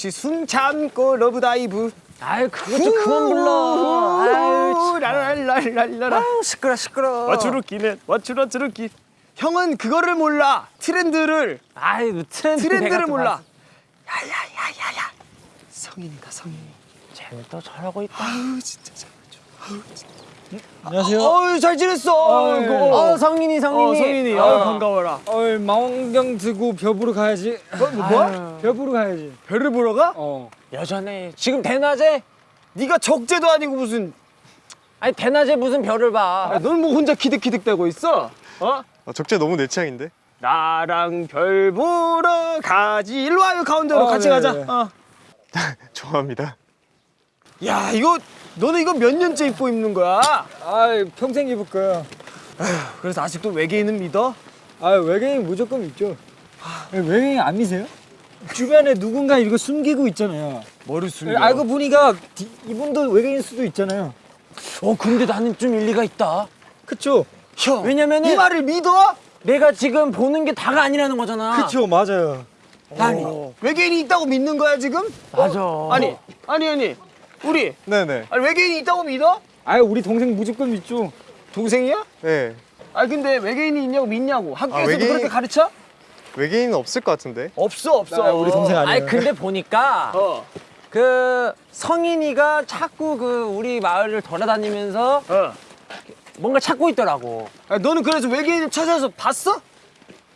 역시 숨 참고 Love Dive 아유 그거 좀 그만 불러. 아유 참. 라랄랄랄라 아유 시끄러 시끄러. 와주루끼네 와주루주루끼 형은 그거를 몰라 트렌드를 아유 뭐 트렌드 트렌드를 몰라. 야야야야야 성인이다 성인 쟤는 또 저러고 있다. 아우 진짜 잘하죠 아우 진짜 안녕하세요. 어우 잘 지냈어 어, 예. 어 성인이 성인이. 어 성인이 어. 어 반가워라 어, 망원경 들고 별 보러 가야지. 뭐, 뭐, 뭐? 별 보러 가야지. 별을 보러 가? 어. 여전해. 지금 대낮에 네가 적재도 아니고 무슨 아니 대낮에 무슨 별을 봐. 넌 뭐 혼자 키득키득대고 있어? 어? 아, 적재 너무 내 취향인데? 나랑 별 보러 가지 일로 와요 가운데로 어, 같이 네, 가자 네. 어. 좋아합니다. 야 이거 너는 이거 몇 년째 입고 입는 거야? 아, 평생 입을 거야. 그래서 아직도 외계인은 믿어? 아, 외계인 무조건 있죠. 외계인 안 미세요? 주변에 누군가 이거 숨기고 있잖아요. 뭐를 숨겨? 알고 보니까 디- 이분도 외계인 수도 있잖아요. 어 근데 나는 좀 일리가 있다. 그쵸? 형 왜냐면은- 이 말을 믿어? 내가 지금 보는 게 다가 아니라는 거잖아. 그쵸, 맞아요. 아니 어. 외계인이 있다고 믿는 거야 지금? 맞아. 아니 아니 아니 우리 네네. 아니 외계인이 있다고 믿어? 아, 우리 동생 무조건 믿죠. 동생이야? 네. 아니 근데 외계인이 있냐고 믿냐고 학교에서도 외계인- 그렇게 가르쳐? 외계인은 없을 것 같은데? 없어 없어 아, 우리 동생 아니에요. 아니 근데 보니까 어. 그 성인이가 자꾸 그 우리 마을을 돌아다니면서 어. 뭔가 찾고 있더라고. 아, 너는 그래서 외계인을 찾아서 봤어?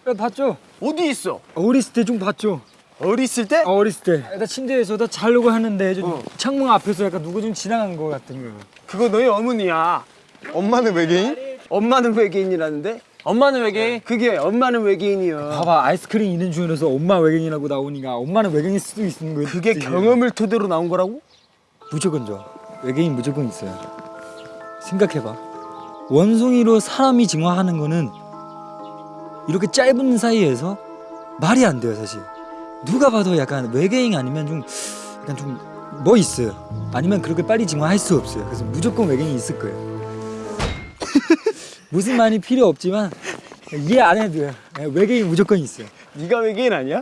네, 봤죠? 어디 있어? 어렸을 때 좀 봤죠? 어렸을 때? 어, 어렸을 때. 나 침대에서 다 자려고 하는데 좀 어. 창문 앞에서 약간 누구 좀 지나간 것 같은 거. 그거 너희 어머니야 엄마는 외계인? 엄마는 외계인이라는데? 엄마는 외계인? 그게 엄마는 외계인이야 봐봐 아이스크림 있는 중에서 엄마 외계인이라고 나오니까 엄마는 외계인일 수도 있는 거지. 그게 경험을 토대로 나온 거라고? 무조건죠. 외계인 무조건 있어요. 생각해봐. 원숭이로 사람이 진화하는 거는 이렇게 짧은 사이에서 말이 안 돼요 사실. 누가 봐도 약간 외계인 아니면 좀 약간 좀 뭐 있어요. 아니면 그렇게 빨리 진화할 수 없어요. 그래서 무조건 외계인이 있을 거예요. 무슨 말이 필요 없지만 이해 안 해도 돼요. 네, 외계인 무조건 있어요. 네가 외계인 아니야?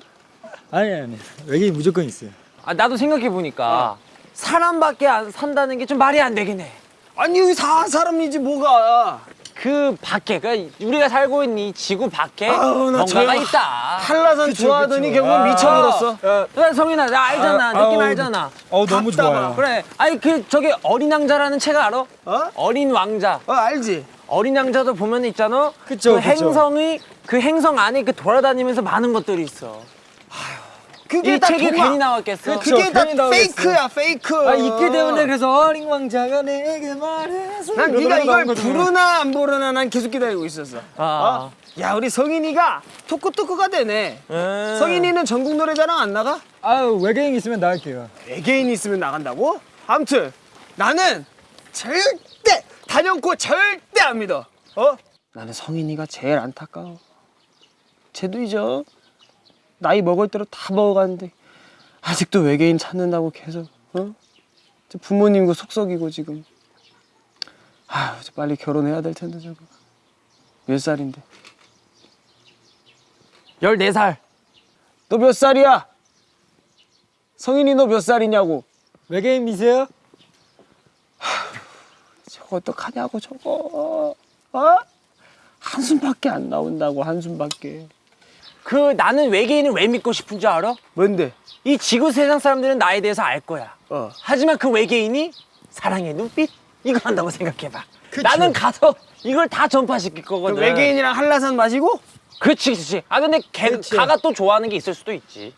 아니 아니 외계인 무조건 있어요. 아 나도 생각해 보니까 사람밖에 안 산다는 게 좀 말이 안 되긴 해. 아니 여기 사 사람이지 뭐가 그 밖에 그 우리가 살고 있는 이 지구 밖에 아우, 나 뭔가가 있다. 한라산 좋아하더니 그쵸. 결국은 아. 미쳐버렸어 야, 성인아 나 알잖아 아, 느낌 아우, 알잖아. 어 너무 답답하. 좋아요. 그래 아니 그 저기 어린 왕자라는 책 알아? 어? 어린 왕자. 어 알지? 어린 왕자도 보면 있잖아. 그쵸, 그 그쵸. 행성이 그 행성 안에 그 돌아다니면서 많은 것들이 있어. 그게 이다 책이 동화. 괜히 나왔겠어. 그쵸. 그게 다 괜히 나오겠어. 페이크야 페이크 아 있기 때문에 그래서 어린 왕자가 내게 말해서 난 네가 이걸. 부르나 안 부르나 난 계속 기다리고 있었어 아. 어? 야 우리 성인이가 토크토크가 되네 음. 성인이는 전국 노래자랑 안 나가? 아유 외계인 있으면 나갈게요 외계인 있으면 나간다고? 아무튼 나는 절대 단연코 절대 안 믿어 어? 나는 성인이가 제일 안타까워 쟤도 잊어 나이 먹을 대로 다 먹어가는데 아직도 외계인 찾는다고 계속 어? 저 부모님도 속썩이고 지금 저 빨리 결혼해야 될 텐데 저거 몇 살인데 14살. 너 몇 살이야? 성인이 너 몇 살이냐고 외계인 미세요? 저거 어떡하냐고 저거 어? 한숨밖에 안 나온다고 한숨밖에 그 나는 외계인을 왜 믿고 싶은 줄 알아? 뭔데? 이 지구 세상 사람들은 나에 대해서 알 거야. 어. 하지만 그 외계인이 사랑의 눈빛 이거 한다고 생각해봐. 나는 가서 이걸 다 전파시킬 그 거거든. 외계인이랑 한라산 마시고? 그렇지, 그렇지. 아 근데 걔 그렇지. 가가 또 좋아하는 게 있을 수도 있지.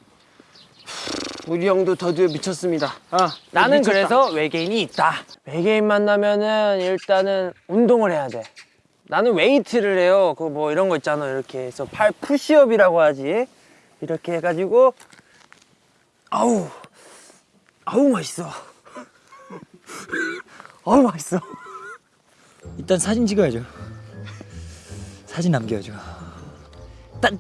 우리 형도 드디어 미쳤습니다 아, 나는 미쳤다. 그래서 외계인이 있다. 외계인 만나면은 일단은 운동을 해야 돼. 나는 웨이트를 해요. 그 뭐 이런 거 있잖아. 이렇게 해서 팔 푸시업이라고 하지. 이렇게 해가지고 아우 아우 맛있어. 아우 맛있어. 일단 사진 찍어야죠 사진 남겨야죠 딱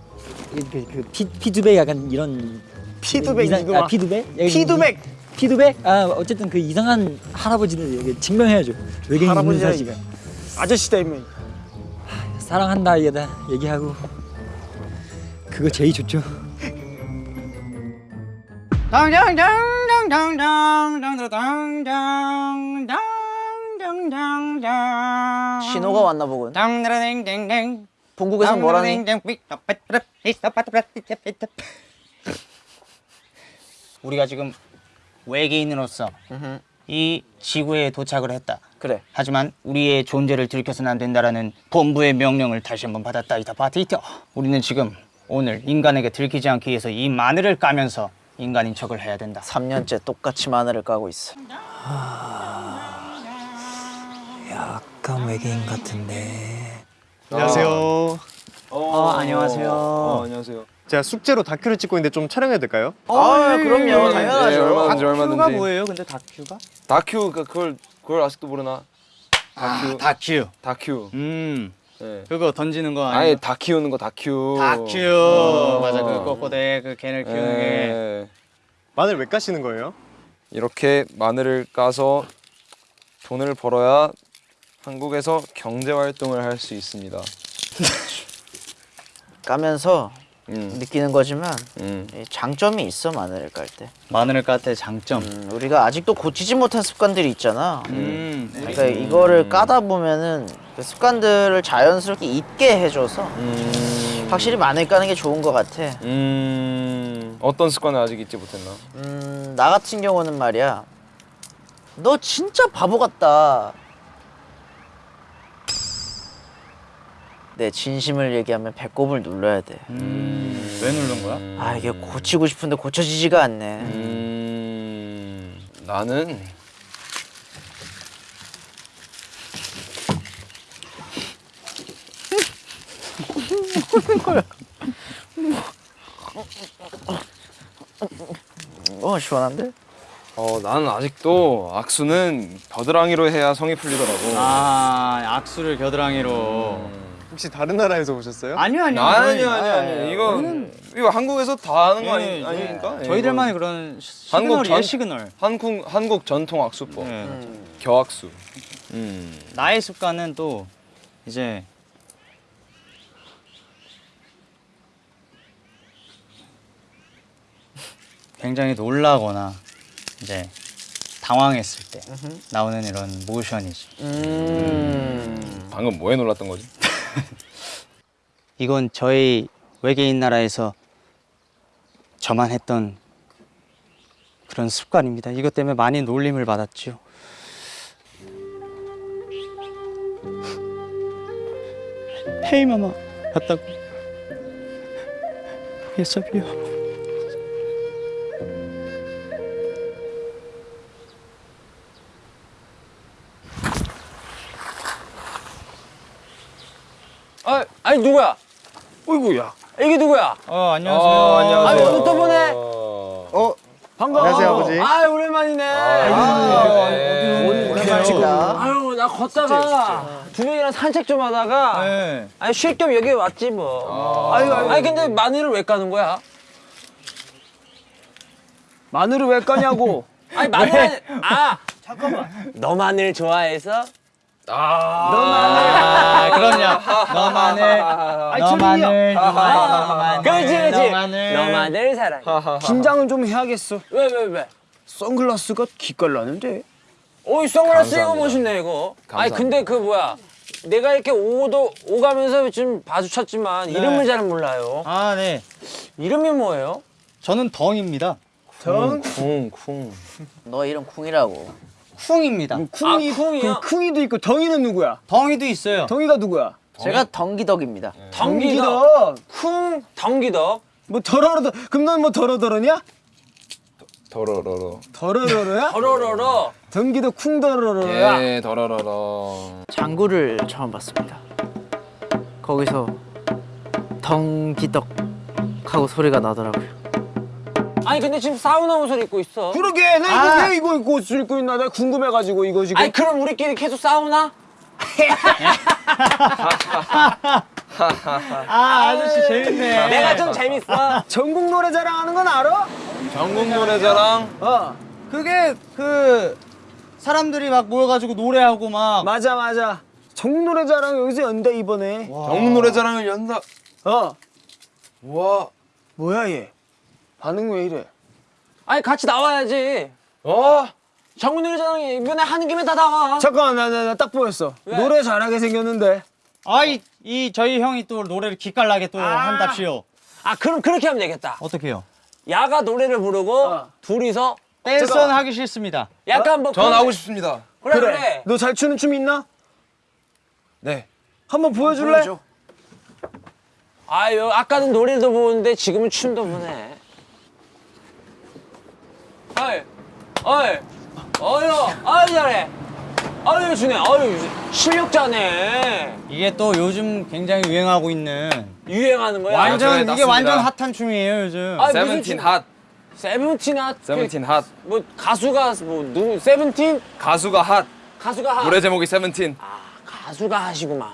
그, 그 피, 피드백 약간 이런 피드백 이상- 이거 아, 봐. 피드백? 여기 피드백! 이- 피드백? 아 어쨌든 그 이상한 할아버지를 이렇게 증명해야죠 외계인 있는 할아버지야, 사실을 아저씨다 이면 사랑한다 얘다 얘기하고 그거 제일 좋죠 신호가 왔나 보군. 본국에서 뭐라니? 우리가 지금 외계인으로서 이 지구에 도착을 했다. 그래. 하지만 우리의 존재를 들켜서는 안 된다라는 본부의 명령을 다시 한번 받았다. 이다 바티터. 우리는 지금 오늘 인간에게 들키지 않기 위해서 이 마늘을 까면서 인간인 척을 해야 된다. 3년째 똑같이 마늘을 까고 있어. 약간 외계인 같은데. 안녕하세요. 어, 안녕하세요. 안녕하세요. 제가 숙제로 다큐를 찍고 있는데 좀 촬영해도 될까요? 아, 그럼요. 네, 당연하죠. 얼마든지 얼마든지. 뭐예요? 근데 다큐가? 다큐 그 그걸 그걸 아직도 모르나? 다큐. 다큐. 다큐. 음. 네. 그거 던지는 거 아예 다 키우는 거 다큐. 다큐. 맞아. 그 꼬꼬대 그 개를 키우는 게. 예. 마늘 왜 까시는 거예요? 이렇게 마늘을 까서 돈을 벌어야 한국에서 경제 활동을 할 수 있습니다. 까면서 음. 느끼는 거지만 음. 이 장점이 있어 마늘을 깔 때. 마늘을 까때 장점. 음, 우리가 아직도 고치지 못한 습관들이 있잖아. 음. 그러니까 이거를 까다 보면은 그 습관들을 자연스럽게 잊게 해줘서 음. 확실히 마늘 까는 게 좋은 것 같아. 음. 어떤 습관을 아직 잊지 못했나? 음, 나 같은 경우는 말이야. 너 진짜 바보 같다. 내 진심을 얘기하면 배꼽을 눌러야 돼. 음. 왜 누른 거야? 아 이게 고치고 싶은데 고쳐지지가 않네. 음. 나는 어 시원한데? 어 나는 아직도 악수는 겨드랑이로 해야 성이 풀리더라고. 아, 악수를 겨드랑이로. 혹시 다른 나라에서 오셨어요? 아니요, 아니요. 아니요 아니요 아니요 이거 이거 한국에서 다 하는 거 아니, 네, 아닙니까? 저희들만의 그런 한국 시그널이에요, 전- 시그널. 한국 한국 전통 악수법 네. 겨악수. 음. 나의 습관은 또 이제 굉장히 놀라거나 이제 당황했을 때 나오는 이런 모션이지. 음. 방금 뭐에 놀랐던 거지? 이건 저희 외계인 나라에서 저만 했던 그런 습관입니다. 이것 때문에 많이 놀림을 받았죠. 헤이 마마 맞다고. 예섭이요. 아, 아니 누구야? 어이구야. 이게 누구야? 어 안녕하세요. 아니 오늘 또 보네. 어, 반가워. 안녕하세요 아버지. 아 오랜만이네. 오랜만이다. 아유 나 걷다가 두 명이랑 산책 좀 하다가 네. 아니 쉴 겸 여기 왔지 뭐. 아유, 아유. 아니 근데 마늘을 왜 까는 거야? 마늘을 왜 까냐고. 아니 마늘 아 잠깐만. 너 마늘 좋아해서? 아 그럼요. 너만을 아이, 너만을 아, 그렇지 그렇지. 너만을 너 마늘 사랑해. 긴장은 좀 해야겠어. 왜 왜 왜? 선글라스가 기깔나는데. 오이 선글라스 이거. 멋있네 이거. 아니 감사합니다. 근데 그 뭐야? 내가 이렇게 오도 오가면서 좀 봐주셨지만 이름을 잘 몰라요. 아 네. 이름이 뭐예요? 저는 덩입니다. 정 쿵쿵. 너 이름 쿵이라고. 쿵입니다. 쿵이 아, 쿵이요? 그 쿵이도 있고 덩이는 누구야? 덩이도 있어요. 덩이가 누구야? 제가 덩기덕입니다. 덩기덕. 쿵 덩기덕. 뭐 더러러더 그럼 넌 뭐 더러더러냐? 더러러러. 더러러러야? 어러러러. 덩기도 쿵더러러야. 예, 더러러러. 장구를 처음 봤습니다. 거기서 덩기덕 하고 소리가 나더라고요. 아니 근데 지금 사우나 옷을 입고 있어. 그러게 나 이거 왜 이거 입고 옷을 입고 있나 나 궁금해가지고 이거 지금 아니 그럼 우리끼리 계속 사우나? 아 아저씨 재밌네. 내가 좀 재밌어. 전국 노래자랑 하는 건 알아? 전국 노래자랑 어 그게 그 사람들이 막 모여가지고 노래하고 막 맞아 맞아 전국 노래자랑 여기서 연대 이번에 전국 노래자랑을 연다. 어 와. 뭐야 얘 반응 왜 이래 아니 같이 나와야지. 어? 정우 노래자랑이 이번에 하는 김에 다 나와. 잠깐만 나 나 딱 보였어. 왜? 노래 잘하게 생겼는데. 아이 이 저희 형이 또 노래를 기깔나게 또 한답시오. 아 그럼 그렇게 하면 되겠다. 어떻게요? 야가 노래를 부르고 어. 둘이서 댄스는 하기 싫습니다. 약간 뭐전 그런- 하고 싶습니다. 그래 그래. 너 잘 추는 춤 있나? 네. 한번 보여줄래? 아유 아까는 노래도 보는데 지금은 춤도 보네. 어이 어이 어이 아유 잘해. 아유 주네 아유 실력자네. 이게 또 요즘 굉장히 유행하고 있는 유행하는 거야. 완전 저에 이게 땄습니다. 완전 핫한 춤이에요 요즘. 아, 무슨 세븐틴 춤? 핫. 세븐틴 핫. 세븐틴 핫. 뭐 가수가 뭐 누구 세븐틴 가수가 핫. 가수가 핫. 노래 제목이 세븐틴. 아 가수가 핫이구만.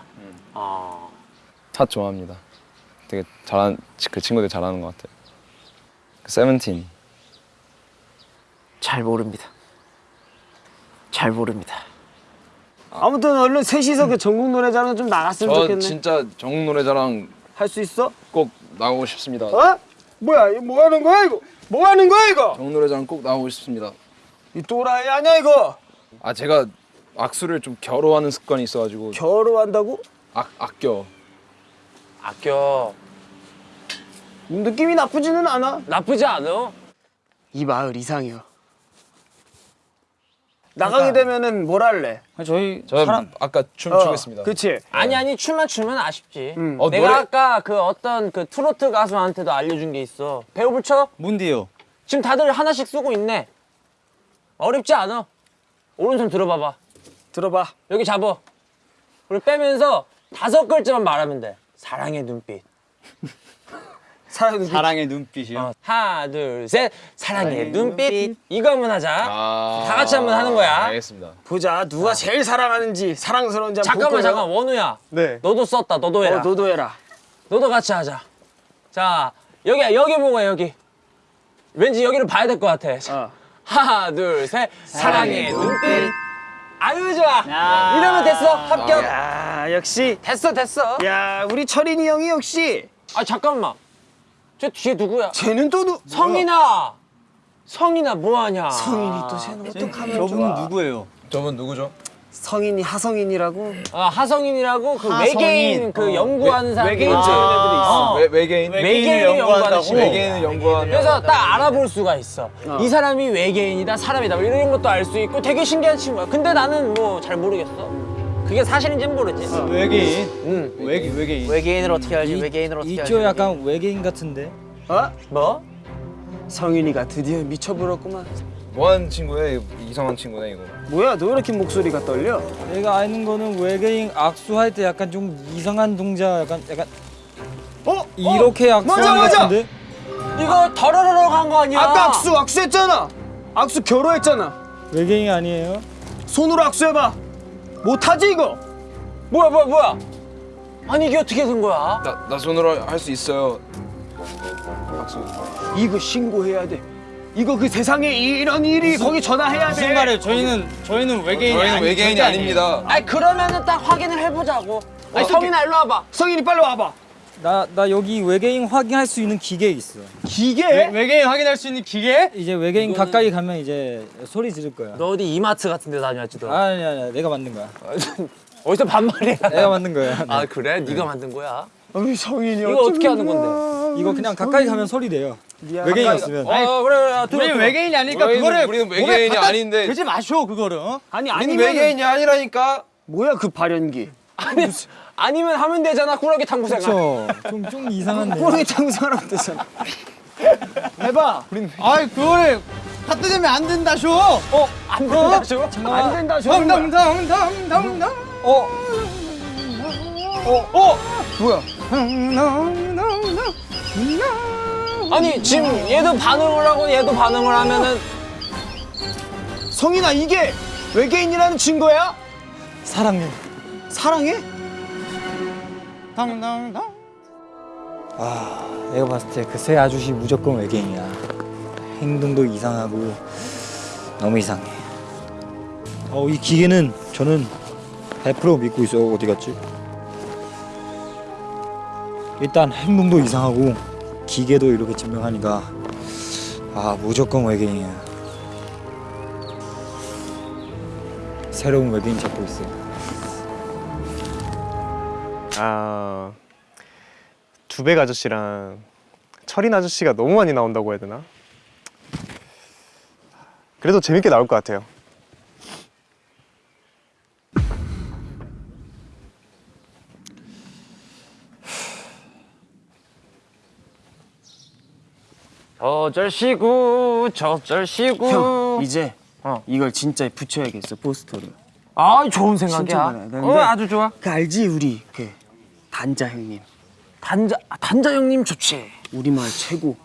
아핫 좋아합니다. 되게 잘하는 그 친구들 잘하는 것 같아요. 그 세븐틴. 잘 모릅니다. 잘 모릅니다. 아무튼 얼른 셋이서 그 전국 노래자랑 좀 나갔으면 저 좋겠네. 진짜 정국 노래자랑 할 수 있어? 꼭 나오고 싶습니다. 어? 뭐야 이거 뭐 하는 거야 이거? 뭐 하는 거야 이거? 정국 노래자랑 꼭 나오고 싶습니다. 이 또라이 아니야 이거? 아 제가 악수를 좀 겨루하는 습관이 있어가지고 결혼한다고? 악 아껴. 아껴. 느낌이 나쁘지는 않아. 나쁘지 않아. 이 마을 이상해요. 나가게 되면은 뭘 할래? 저희 저 사람 아까 춤 어, 추겠습니다. 그치? 아니 아니 춤만 추면 아쉽지. 음. 어, 내가 노래- 아까 그 어떤 그 트로트 가수한테도 알려준 게 있어. 배우 불 쳐? 문디요. 지금 다들 하나씩 쓰고 있네. 어렵지 않아. 오른손 들어봐봐. 들어봐. 여기 잡어. 그리고 빼면서 다섯 글자만 말하면 돼. 사랑의 눈빛. 사랑의 눈빛. 사랑의 눈빛이요. 어, 하나 둘 셋. 사랑의 사랑의 눈빛. 눈빛. 이거 한번 하자. 아, 다 같이 한번 하는 거야. 알겠습니다. 보자 누가 제일 사랑하는지 사랑스러운지 한번 잠깐만. 잠깐 원우야. 네. 너도 썼다. 너도 해라. 어, 너도 해라. 너도 같이 하자. 자, 여기 여기 보고 해, 여기. 왠지 여기를 봐야 될 것 같아. 자, 어. 하나, 둘, 셋. 사랑의 눈빛. 아유 좋아. 이러면 됐어. 합격. 야 역시. 됐어, 됐어. 야 우리 철인이 형이 역시. 아 잠깐만. 저 뒤에 누구야? 쟤는 또 누? 성인아. 성인아 뭐 하냐? 성인이 또 쟤는 어떡하면 저분은 좋아. 누구예요? 저분 누구죠? 성인이 하성인이라고. 아, 하성인이라고 그 하성인. 외계인 그 연구하는 사람 외계인 있어. 어. 외, 외계인? 외계인을 연구한다고? 친구. 외계인을 연구하는 그래서 딱 알아볼 수가 있어. 이 사람이 외계인이다, 사람이다, 뭐 이런 것도 알 수 있고 되게 신기한 친구야. 근데 나는 뭐 잘 모르겠어. 그게 사실인지는 모르지. 외계인. 응. 외계 외계인. 외계인을 어떻게 알지? 이- 외계인을 어떻게 알지? 이쪽 약간 외계인 같은데. 어? 뭐? 성인이가 드디어 미쳐버렸구만. 뭐하는 친구야? 이상한 친구네 이거. 뭐야 너 왜 이렇게 목소리가 떨려? 내가 아는 거는 외계인 악수할 때 약간 좀 이상한 동작, 약간 약간 어? 이렇게 악수하는 맞아. 같은데. 이거 더러러러 간거 아니야? 아까 악수 악수했잖아. 악수 결혼했잖아. 외계인 아니에요? 손으로 악수해봐. 못하지 이거? 뭐야, 뭐야, 뭐야? 아니 이게 어떻게 된 거야? 나, 나 손으로 할 수 있어요. 박수. 이거 신고해야 돼. 이거 그 세상에 이런 일이 거기 전화해야 돼. 무슨 말이에요? 저희는 저희는 외계인이 저희는 아니, 외계인이 아닙니다. 아니 그러면은 딱 확인을 해보자고. 아니? 성인아 일로 와봐. 성인이 빨리 와봐. 나 나 여기 외계인 확인할 수 있는 기계 있어. 기계? 외, 외계인 확인할 수 있는 기계? 이제 외계인 가까이 가면 이제 소리 지를 거야. 너 어디 이마트 같은 데 다녀왔지도. 아니 아니 내가 만든 거야. 어디서 반말이야? 내가 만든 거야. 아 그래? 네가 만든 거야? 우리 성인이 이거 어떻게 하는 건데? 이거 그냥 가까이 가면 소리 내요. 외계인 있으면. 어 그래 그래. 들어, 우리. 외계인이 아니니까 우리는- 그거를 우리는 외계인이 아닌데. 대지 마쇼 그거를. 어? 아니 아니면 외계인이 아니라니까. 뭐야 그 발연기? 아니 아니면 하면 되잖아 꾸러기 탕구 생활. 그렇죠. 좀좀 이상한데. 꼬르기 장사하면 되잖아. 해봐. 아이 그거를 갖다 대면 안 된다 쇼. 어? 안 된다 줘. 안 된다 저런 거야. 덩덩덩덩덩덩. 어 어? 뭐야? 아니 지금 얘도 반응을 하고 얘도 반응을 하면은 성인아 이게 외계인이라는 증거야? 사랑해. 사랑해? 덩덩덩. 아 내가 봤을 때 그 새 아저씨 무조건 외계인이야. 행동도 이상하고 너무 이상해. 어 이 기계는 저는 100% 믿고 있어. 어디 갔지? 일단 행동도 이상하고 기계도 이렇게 증명하니까 아 무조건 외계인이야. 새로운 외계인 찾고 있어. 아 두백 아저씨랑 철인 아저씨가 너무 많이 나온다고 해야 되나? 그래도 재밌게 나올 것 같아요. 저절시구 저절시구 형 이제 어. 이걸 진짜 붙여야겠어 포스터를. 아 좋은 생각이야. 어 아주 좋아 그 알지 우리 그 단자 형님. 단자 아, 단자 형님 좋지 우리 마을 최고.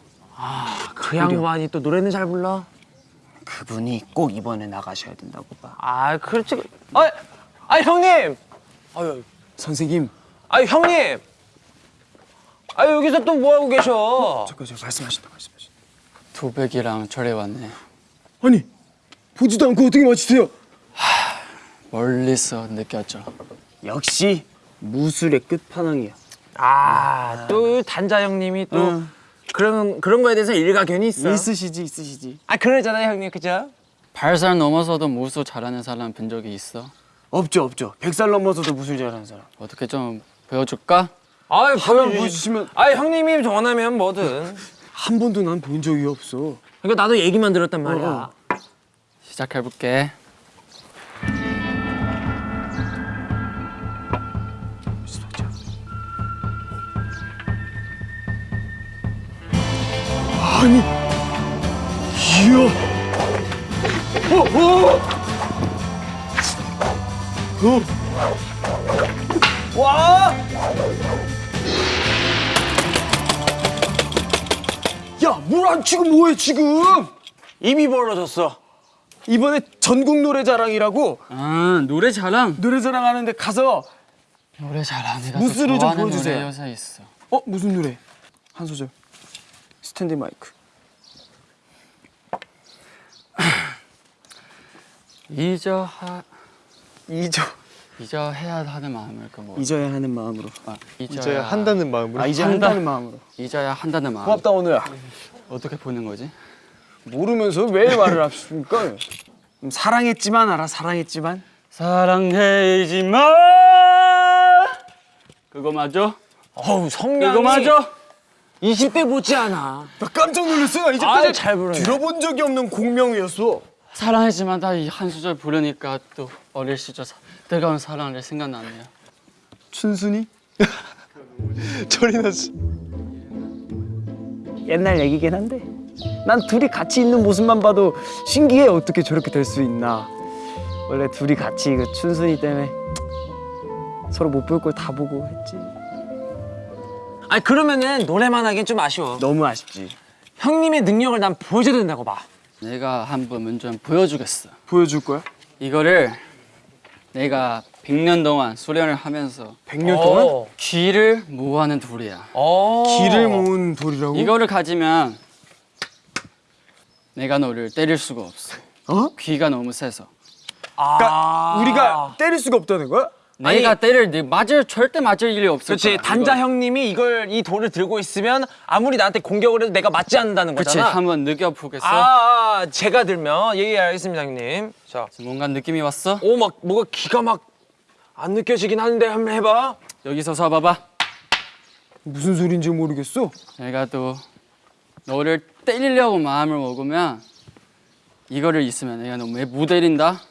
그 양반이 또 노래는 잘 불러 그분이 꼭 이번에 나가셔야 된다고 봐. 아 그렇지 아, 아 형님 아유 선생님, 아 형님 아 여기서 또 뭐 하고 계셔 잠깐 저 말씀하신다 말씀하신다. 도백이랑 절에 왔네. 아니 보지도 않고 어떻게 맞추세요? 멀리서 느꼈죠. 역시 무술의 끝판왕이야. 아 또 단자 형님이 또 응. 그런 그런 거에 대해서 일가견이 있어 있으시지 있으시지. 아 그러잖아요 형님 그죠 발살 넘어서도 무술 잘하는 사람 본 적이 있어. 없죠 없죠. 백살 넘어서도 무술 잘하는 사람. 어떻게 좀 보여줄까? 보여주시- 보여주시면 아 형님이 원하면 뭐든 한 번도 난 본 적이 없어. 그러니까 나도 얘기만 들었단 말이야 어, 시작해볼게. 아니, 이야. 어, 어. 어. 와. 야, 물 안 치고 뭐해 지금? 입이 벌어졌어 이번에 전국 노래자랑이라고 아 노래 자랑. 노래자랑 하는데 가서 노래 잘하는 애가 무술을 좀 보여주세요. 노래 여자 있어. 어 무슨 노래? 한 소절. 스탠드 마이크. 잊어 하 잊어 잊어 해야 하는 마음을 그 뭐. 잊어야 하는 마음으로. 아, 이제 잊어야 한다는 마음으로. 아 이제 한다. 한다 는 마음으로. 잊어야 한다는 마음. 고맙다 오늘아. 어떻게 보는 거지? 모르면서 왜 말을 하십니까? 음, 사랑했지만 알아 사랑했지만. 사랑해지 마. 그거 맞아? 어우 성량이 그거 맞아? 20대 못지않아 나 깜짝 놀랐어. 이제까지 잘 부르네. 들어본 적이 없는 공명이었어. 사랑하지만 다 이 한 수절 부르니까 또 어릴 시절 사- 뜨거운 사랑을 생각나네요. 춘순이? 철인 아저씨. 옛날 얘기긴 한데 난 둘이 같이 있는 모습만 봐도 신기해 어떻게 저렇게 될 수 있나 원래 둘이 같이 그 춘순이 때문에 서로 못 볼 걸 다 보고 했지 아니 그러면은 노래만 하기엔 좀 아쉬워 너무 아쉽지 형님의 능력을 난 보여줘야 된다고 봐 내가 한번 먼저 보여주겠어. 보여줄 거야? 이거를 내가 100년 동안 수련을 하면서 100년 동안? 어. 귀를 모아는 돌이야. 어. 길을 모은 돌이라고? 이거를 가지면 내가 너를 때릴 수가 없어. 어? 귀가 너무 세서. 그러니까 아. 우리가 때릴 수가 없다는 거야? 내가 때릴 네 맞을 절대 맞을 일이 없을 그렇지. 단자 이거. 형님이 이걸 이 돌을 들고 있으면 아무리 나한테 공격을 해도 내가 맞지 않는다는 그렇지 거잖아 한번 느껴보겠어? 아, 아 제가 들면 예알겠습니다 형님 자 뭔가 느낌이 왔어? 오 막 뭐가 기가 막 안 느껴지긴 하는데 한번 해봐 여기서 서 봐봐. 무슨 소린지 모르겠어 내가 또 너를 때리려고 마음을 먹으면 이거를 있으면 내가 너왜못 때린다?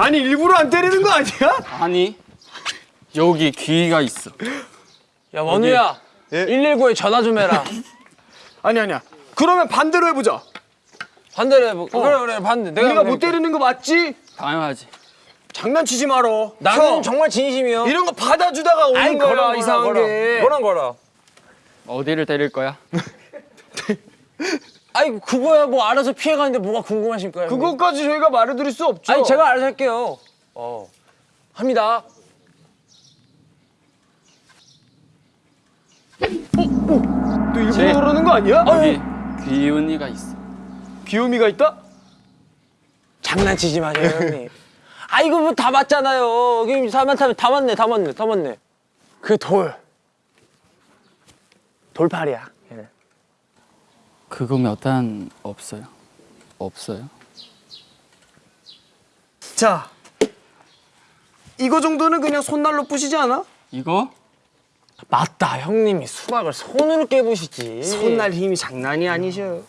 아니 일부러 안 때리는 거 아니야? 아니 여기 귀가 있어. 야 원우야 예? 119에 전화 좀 해라 아니 아니야 그러면 반대로 해보자 반대로 해보 그래 그래 반대 내가 우리가. 못 때리는 거 맞지? 당연하지. 장난치지 말어 나는 형, 정말 진심이요 이런 거 받아주다가 오는 아이 거야 걸어 이상한 걸어 게 걸어 걸어 어디를 때릴 거야? 아이 그거야 뭐 알아서 피해가는데 뭐가 궁금하실 거예요 형님? 그것까지 저희가 말해드릴 수 없죠 아니 제가 알아서 할게요 어 합니다 또 일부러 제- 그러는 거 아니야? 여기 귀운이가 있어. 귀요미가 있다? 장난치지 마세요 형님 아 이거 뭐 다 맞잖아요 여기 사람 다, 다 맞네 다 맞네 다 맞네 그 돌. 돌팔이야. 그거면 일단 없어요. 없어요. 자, 이거 정도는 그냥 손날로 부시지 않아? 이거 맞다. 형님이 수박을 손으로 깨부시지. 손날 힘이 장난이 아니셔.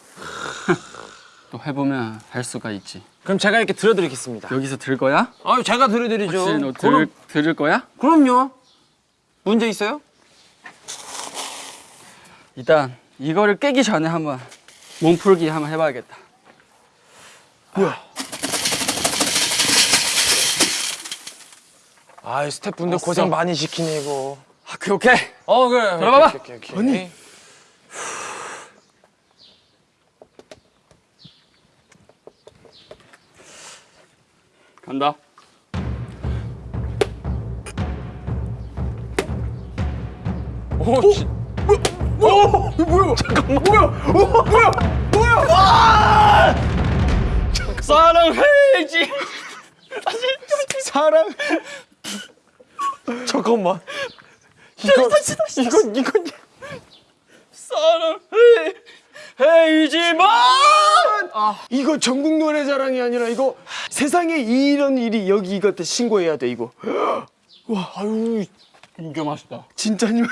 또 해보면 할 수가 있지. 그럼 제가 이렇게 들어드리겠습니다. 여기서 들 거야? 아, 제가 들어드리죠. 혹시 너 그럼, 들, 들을 거야? 그럼요. 문제 있어요? 일단 이거를 깨기 전에 한번 몸풀기 한번 해봐야겠다. 아, 스태프분들 고생 많이 시키네 이거. 아, 오케이 오케이. 어, 그래. 들어봐봐. 오케이, 오케이, 오케이. 아니. 간다. 오, 씨. 사랑해야지. 사랑. 잠깐만. 이건 이건 이건 사랑해야지만. 이거 전국 노래자랑이 아니라 이거 세상에 이런 일이 여기 이것도 신고해야 돼 이거. 와, 아유, 진짜 맛있다. 진짜님.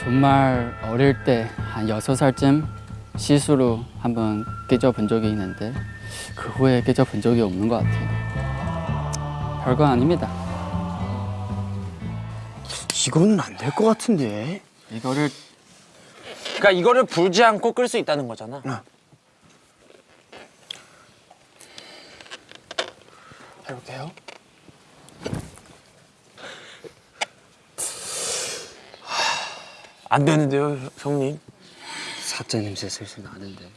정말 어릴 때 한 여섯 살쯤 실수로 한번 깨져 본 적이 있는데 그 후에 깨져 본 적이 없는 것 같아요. 별거 아닙니다. 이거는 안 될 것 같은데. 이거를 그러니까 이거를 불지 않고 끌 수 있다는 거잖아. 해도 돼요? 안 되는데요, 형님. 사자 냄새 슬슬 나는데.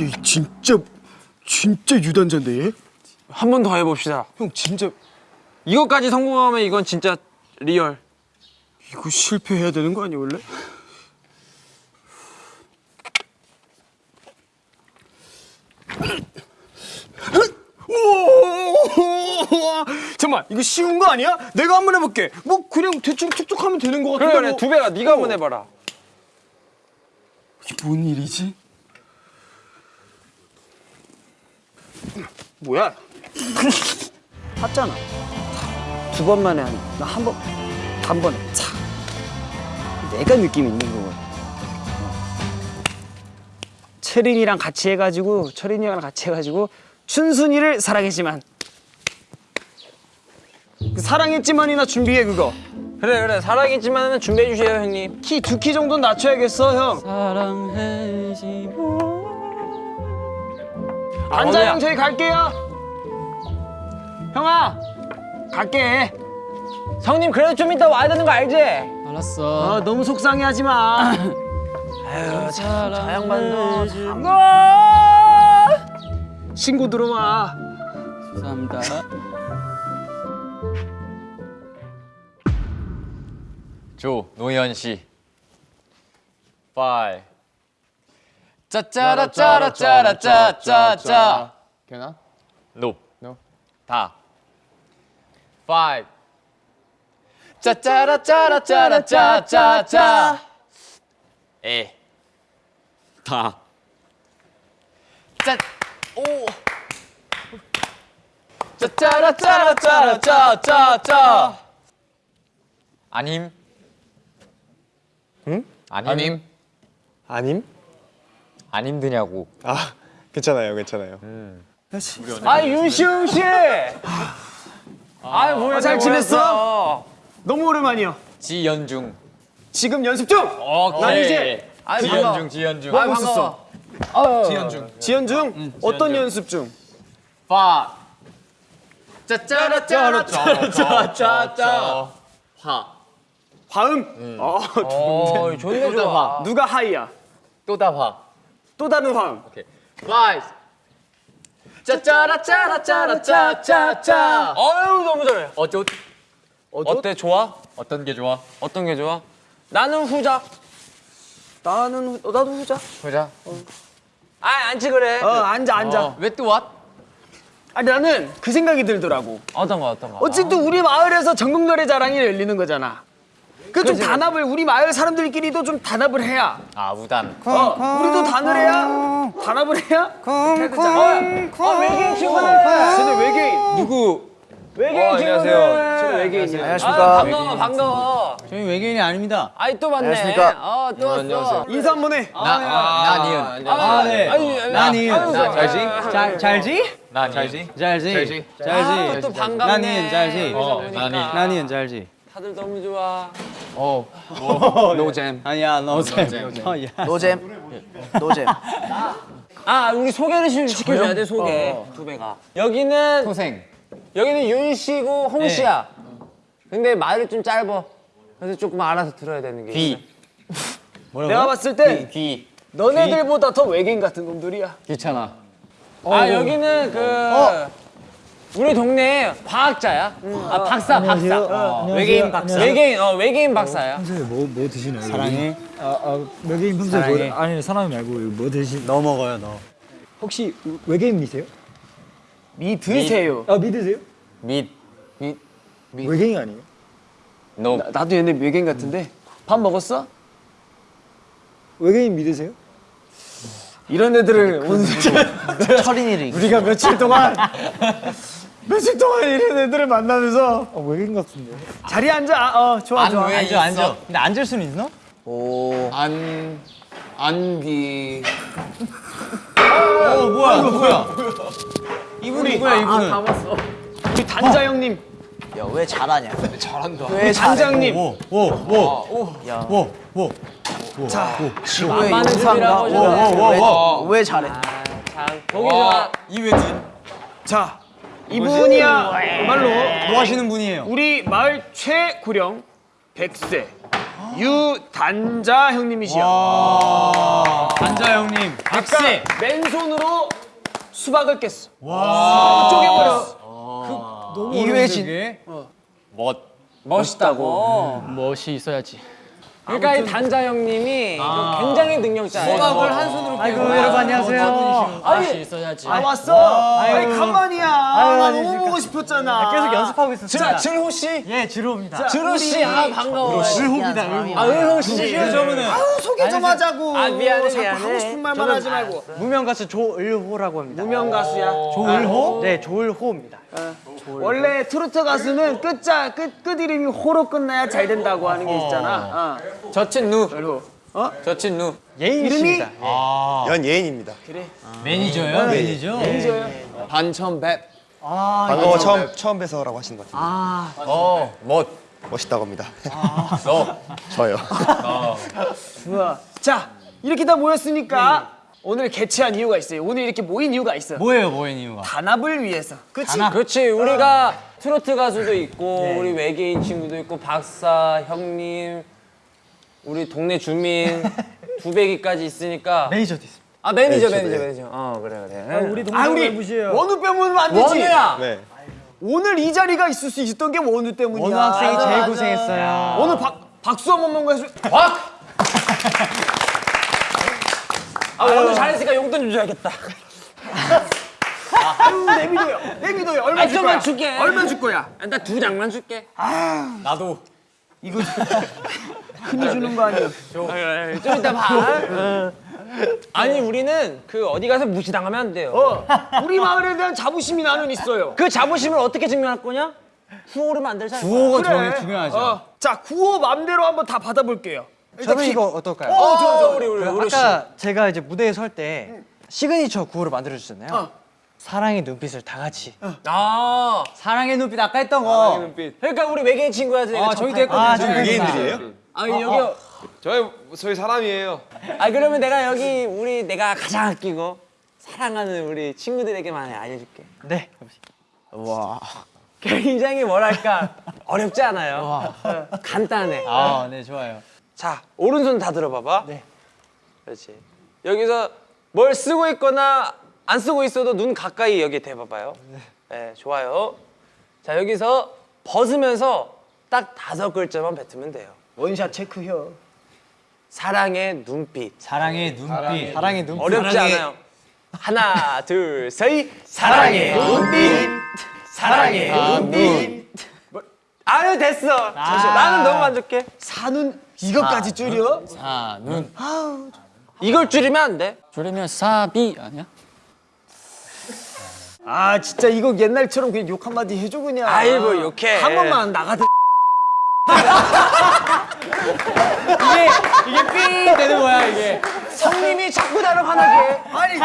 얘 진짜 진짜 유단자인데 얘? 한 번 더 해봅시다. 형 진짜 이것까지 성공하면 이건 진짜 Real. 이거 실패해야 되는 거 아니야 원래? 오! 잠깐만 이거 쉬운 거 아니야? 내가 한번 해볼게. 뭐 그냥 대충 툭툭 하면 되는 거 그래 같은데. 그래 뭐. 두 배가 네가 한번 해봐라. 이게 뭔 일이지? 뭐야? 봤잖아. 두 번만에 하니. 나한 번, 단번에 차. 내가 느낌 있는 거거든. 어. 채린이랑 같이 해가지고 철인이랑 같이 해가지고 춘순이를 사랑했지만 그 사랑했지만이나 준비해 그거 그래 그래 사랑했지만은 준비해 주세요 형님. 키 두 키 정도는 낮춰야겠어 형 사랑해야지만. 앉아 어머야. 형 저희 갈게요 형아 갈게 형님 그래도 좀 이따 와야 되는 거 알지? 알았어. 어, 너무 속상해하지 마 아유 참, 저 양반도 참. 신고 들어와 감사합니다. 조 노현 씨. 5 짜짜라 짜라 짜라 짜짜. 괜찮아? 노. 노. 다. 5 짜짜라 짜라 짜라짜짜. 에. 다. 짜. 오. 짜짜라 짜라 짜라 짜짜. 아님. 응? 아님. 아님? 안 힘드냐고. 아 괜찮아요 괜찮아요. 아 윤시영 씨. 아 뭐야 잘 뭐야, 지냈어? 너무 오랜만이야 지연중. 지금 연습 중 오케이. 난 이제 아이, 지연중 지연중. 뭐 하고 있었어 지연 중 어떤 연습 중 파. 짜짜라짜라짜라짜짜. 화. 화음 어, 어 좋네 좋아. 누가 하이야 또다 화. 또 다른 화음 오케이. 파이. 짜짜라짜라짜라짜짜. 어유 너무 잘해. 어쩌 어때 좋아? 어떤 게 좋아? 어떤 게 좋아? 나는 후자. 나는 후- 어, 나도 후자. 보자. 아 앉지 그래 어 앉아 앉아. 왜또 왓? 아니 나는 그 생각이 들더라고. 어떤 거 어떤 거 어쨌든 우리 마을에서 전국 노래 자랑이 열리는 거잖아. 그 좀 단합을 우리 마을 사람들끼리도 좀 단합을 해야. 아 우단. 어, 우리도 단을 해야 단합을 해야. 쿵쿵. 어 외계인 친구들 쟤네 외계인. 누구 외계인 어, 친구들 안녕하세요. 외계인이야. 아, 안녕하십니까. 반가워 반가워 저희 외계인이 아닙니다. 아이 또 봤네 안녕하십니까. 어또 왔어 인사 한번 해. 나나 니은. 아, 네. 아니, 나니. 나 잘지? 잘 잘지? 나 잘지? 잘지. 잘지? 잘지. 아, 또 반갑네 나 니은 잘지. 어 나니. 나니은 잘지. 다들 너무 좋아 어. 노잼. 아니야 너잼. 어, 야. 노잼. 노잼. 아 우리 소개를 시- 시켜줘야 돼 소개 두 배가 여기는 소생. 여기는 윤 씨고 홍 씨야 근데 말이 좀 짧아 그래서 조금 알아서 들어야 되는 게 귀. 내가 봤을 때 귀. 너네들보다 더 외계인 같은 놈들이야. 귀찮아. 아 여기는 그 우리 동네 과학자야 아 박사 박사 외계인 박사. 외계인 어 외계인 박사야 평소에 뭐, 뭐 드시나요? 사랑해. 아, 아 외계인 평소에 사랑해. 뭐, 아니 사람이 말고 뭐 드시? 너 먹어요 너. 혹시 외계인 미세요? 미 드세요. 아 믿으세요? 밑. 외계인 아니에요? 노. 나, 나도 얘네 외계인 같은데 밥 먹었어? 외계인 믿으세요? 이런 애들을 오늘 철인이를. 우리가 며칠 동안 며칠 동안 이런 애들을 만나면서 아 외계인 같은데. 자리에 앉아. 어 좋아 좋아. 왜 앉아 앉아. 근데 앉을 수는 있나? 오. 안. 안기. 어 뭐야 누구야? 이분 누구야 이분은? 우리 단자 형님, 야 왜 잘하냐? 잘한다. 왜 단장님. 오오오오오오 자, 지구의 만만한 용사인가? 집이라고 하잖아. 왜, 왜 잘해? 참 보기 좋아 이회진. 자 이분이야 말로 뭐 하시는 분이에요? 우리 마을 최고령 100세 유단자 형님이시여. 안자 형님. 아까 맨손으로 수박을 깼어. 와. 쪼개버렸어. 이회진. 멋. 멋있다고 멋이 있어야지. 그러니까 이 단자 형님이 굉장히 능력자예요 수박을 한 손으로 아이고 여러분 안녕하세요. 멋이 있어야지. 아 왔어. 아니 간만이야. 나 너무 보고 싶었잖아. 계속 연습하고 있었어요. 자 즐호 씨예 들어옵니다. 즐호 씨 아 반가워요 실호입니다. 아 은호 씨 저분은 아우 소개 좀 하자고. 아, 미안해, 자꾸 미안해. 하고 싶은 말만 하지 말고. 무명 가수 조을호라고 합니다. 무명 가수야. 조을호? 네 조을호입니다. 원래 트로트 가수는 끝자 끝, 끝 이름이 호로 끝나야 잘 된다고 하는 게 있잖아. 어. 저친 누. 어? 저친 누. 예인입니다. 연예인입니다. 매니저요? 매니저. 반천 백. 반가워 처음 처음 뵈서라고 하시는 것 같은데 어. 멋. 멋있다고 합니다. 너. 저요. 좋아. 자 이렇게 다 모였으니까 오늘 개최한 이유가 있어요. 오늘 이렇게 모인 이유가 있어요. 뭐예요 모인 이유가? 단합을 위해서. 그치? 그렇지 우리가 트로트 가수도 있고 우리 외계인 친구도 있고 박사 형님 우리 동네 주민 두배기까지 있으니까 매니저도 있습니다. 아 매니저 매니저, 매니저 네. 매니저 어 그래 그래 우리 아 동생을 우리 무시해요. 원우 빼면 안 되지. 원우야 네. 오늘 이 자리가 있을 수 있었던 게 원우 때문이야. 원우 학생이 제일 맞아. 고생했어요. 오늘 박 박수 한 번만 해줘. 박! 아 원우 잘했으니까 용돈 좀 줘야겠다 아유 내미도요. 내미도요. 얼마 아, 줄 좀만 거야? 줄게. 얼마 줄 거야? 나 두 장만 줄게 나도. 흔히 주는 거 아니야? 좀 이따 봐 아니 우리는 그 어디 가서 무시당하면 안 돼요 어. 우리 마을에 대한 자부심이 나는 있어요. 그 자부심을 어떻게 증명할 거냐? 구호를 만들자 구호가 그래. 중요하죠. 어. 자 구호 맘대로 한번 다 받아볼게요. 저는 이거 어떨까요? 어 좋아 좋아. 우리 우리 우리 아까 제가 이제 무대에 설 때 시그니처 구호를 만들어 주셨잖아요. 어. 사랑의 눈빛을 다 같이. 아 사랑의 눈빛 아까 했던 거. 그러니까 우리 외계인 친구야지 내가 아, 저희도 했거든요. 아, 저희 외계인들이에요? 아 여기 저희 저희 사람이에요. 아 그러면 내가 여기 우리 내가 가장 아끼고 사랑하는 우리 친구들에게만 알려 줄게. 네. 굉장히 뭐랄까 어렵지 않아요. 어, 간단해. 아, 네, 좋아요. 자 오른손 다 들어봐봐. 네. 그렇지. 여기서 뭘 쓰고 있거나 안 쓰고 있어도 눈 가까이 여기 대봐봐요. 네. 좋아요. 자 여기서 벗으면서 딱 다섯 글자만 뱉으면 돼요. 원샷 체크혀. 사랑의 눈빛. 사랑의 눈빛. 사랑의 눈. 어렵지 않아요. 하나, 둘, 셋. 사랑의 눈빛. 사랑의 눈빛. 뭐, 아유 됐어. 나는 너무 만족해. 사눈 이것까지 줄여? 사눈 이걸 줄이면 안 돼. 줄이면 사비 아니야? 아 진짜 이거 옛날처럼 그냥 욕 한마디 해줘 그냥. 아이고, 욕해. 한 번만 나가 도. 삥 되는 거야 이게 성님이 자꾸 나를 화나게. 아니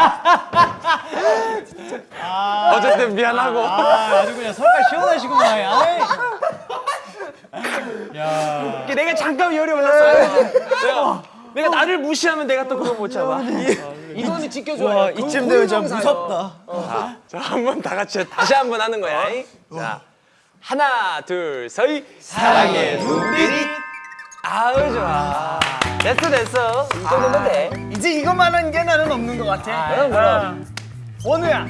어쨌든 미안하고. 아 주 그냥 설까 시원하시구만. 아이. 이게 내가 잠깐 열이 올랐어. 내가, 내가 나를 무시하면 내가 또 그걸 못 잡아. 이거는 지켜줘야 돼. 이쯤 되면 진짜 무섭다. 자, 한 번 다 같이 다시 한 번 하는 거야. 이. 자, 하나, 둘, 셋. 사랑의 눈빛. 아우 좋아. 됐어, 됐어. 이 정도면 돼. 이제 이것만 한 게 나는 없는 것 같아. 그럼 그럼. 원우야.